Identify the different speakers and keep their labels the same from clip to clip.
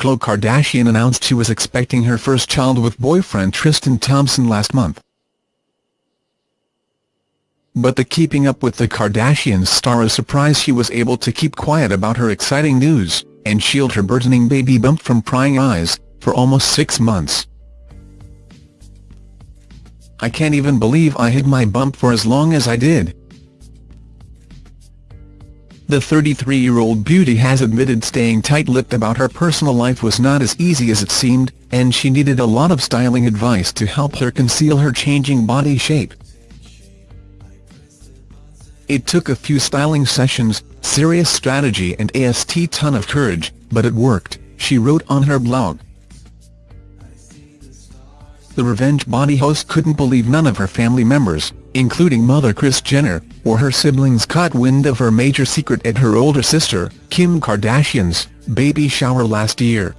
Speaker 1: Khloe Kardashian announced she was expecting her first child with boyfriend Tristan Thompson last month. But the Keeping Up with the Kardashians star is surprised she was able to keep quiet about her exciting news, and shield her burgeoning baby bump from prying eyes, for almost six months. I can't even believe I hid my bump for as long as I did. The 33-year-old beauty has admitted staying tight-lipped about her personal life was not as easy as it seemed, and she needed a lot of styling advice to help her conceal her changing body shape. It took a few styling sessions, serious strategy and a ton of courage, but it worked, she wrote on her blog. The Revenge Body host couldn't believe none of her family members, including mother Kris Jenner, or her siblings caught wind of her major secret at her older sister, Kim Kardashian's, baby shower last year.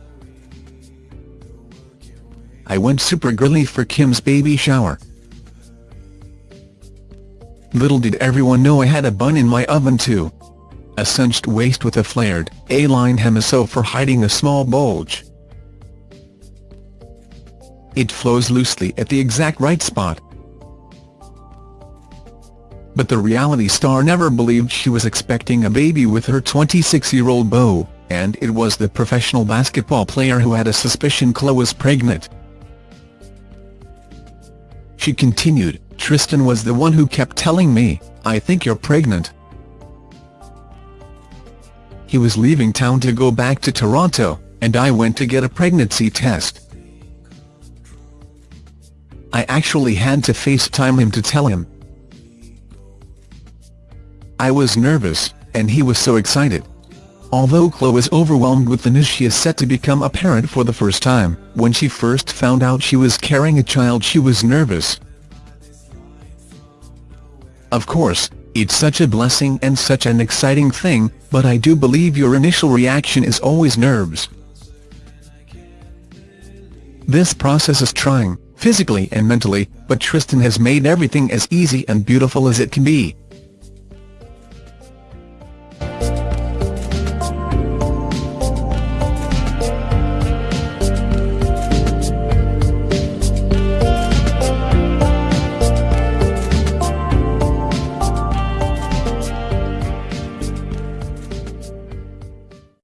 Speaker 1: I went super girly for Kim's baby shower. Little did everyone know I had a bun in my oven too. A cinched waist with a flared, A-line hemiso for hiding a small bulge. It flows loosely at the exact right spot. But the reality star never believed she was expecting a baby with her 26-year-old beau, and it was the professional basketball player who had a suspicion Khloe was pregnant. She continued, Tristan was the one who kept telling me, I think you're pregnant. He was leaving town to go back to Toronto, and I went to get a pregnancy test. I actually had to FaceTime him to tell him. I was nervous, and he was so excited. Although Khloe is overwhelmed with the news she is set to become a parent for the first time, when she first found out she was carrying a child she was nervous. Of course, it's such a blessing and such an exciting thing, but I do believe your initial reaction is always nerves. This process is trying, physically and mentally, but Tristan has made everything as easy and beautiful as it can be,